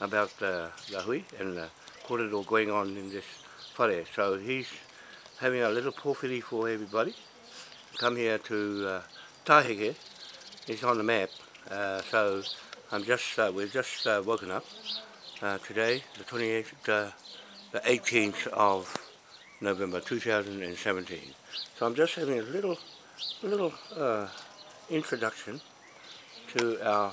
about uh, the hui and the corridor going on in this whare. So he's having a little porphyry for everybody. Come here to uh, Taheke, it's on the map. Uh, so I'm just, uh, we've just uh, woken up uh, today, the 28th, uh, the 18th of November 2017. So I'm just having a little, little uh, introduction to our,